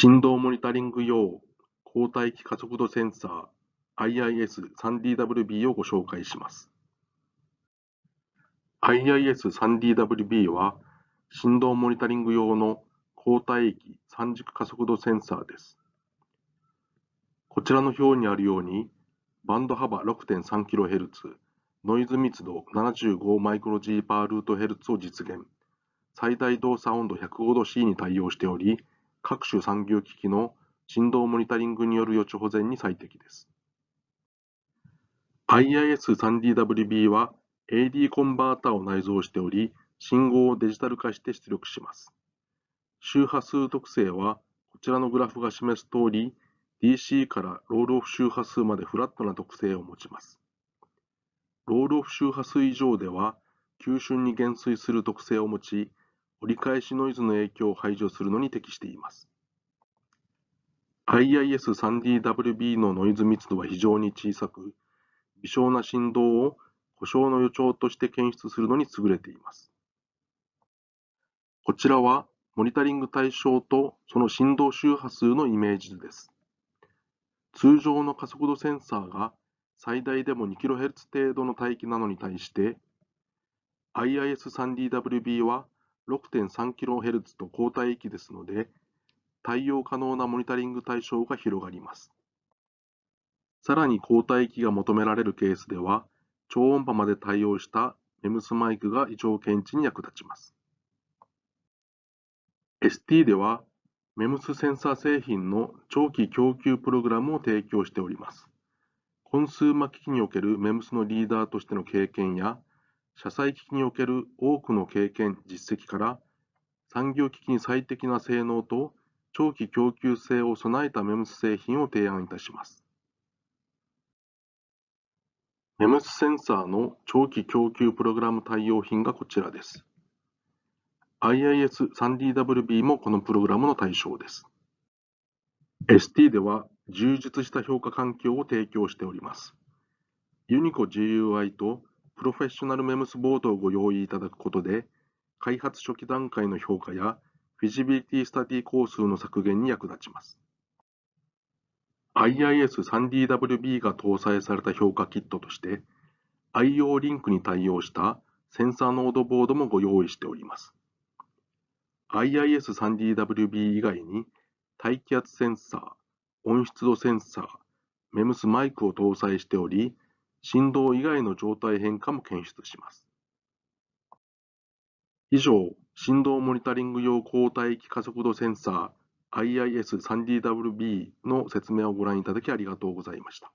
振動モニタリング用交代機加速度センサー IIS-3DWB をご紹介します。IIS-3DWB は振動モニタリング用の交代機三軸加速度センサーです。こちらの表にあるように、バンド幅 6.3kHz、ノイズ密度75マイクロ G パールートヘルツを実現、最大動作温度105度 C に対応しており、各種産業機器の振動モニタリングによる予知保全に最適です。IIS-3DWB は AD コンバータを内蔵しており、信号をデジタル化して出力します。周波数特性は、こちらのグラフが示す通り、DC からロールオフ周波数までフラットな特性を持ちます。ロールオフ周波数以上では、急峻に減衰する特性を持ち、折り返しノイズの影響を排除するのに適しています。IIS-3DWB のノイズ密度は非常に小さく、微小な振動を故障の予兆として検出するのに優れています。こちらはモニタリング対象とその振動周波数のイメージ図です。通常の加速度センサーが最大でも 2kHz 程度の帯域なのに対して IIS-3DWB は 6.3kHz と高帯域ですので対応可能なモニタリング対象が広がります。さらに高帯域が求められるケースでは超音波まで対応した MEMS マイクが異常検知に役立ちます。ST では MEMS センサー製品の長期供給プログラムを提供しております。コンスーマ機器における MEMS のリーダーとしての経験や、車載機器における多くの経験、実績から、産業機器に最適な性能と長期供給性を備えた MEMS 製品を提案いたします。MEMS センサーの長期供給プログラム対応品がこちらです。IIS-3DWB もこのプログラムの対象です。ST では充実した評価環境を提供しております。ユニコ GUI とプロフェッショナルメムスボードをご用意いただくことで、開発初期段階の評価やフィジビリティスタディ工数の削減に役立ちます。IIS-3DWB が搭載された評価キットとして、IO リンクに対応したセンサーノードボードもご用意しております。IIS-3DWB 以外に大気圧センサー、温湿度センサー、MEMS マイクを搭載しており、振動以外の状態変化も検出します。以上、振動モニタリング用抗体域加速度センサー IIS-3DWB の説明をご覧いただきありがとうございました。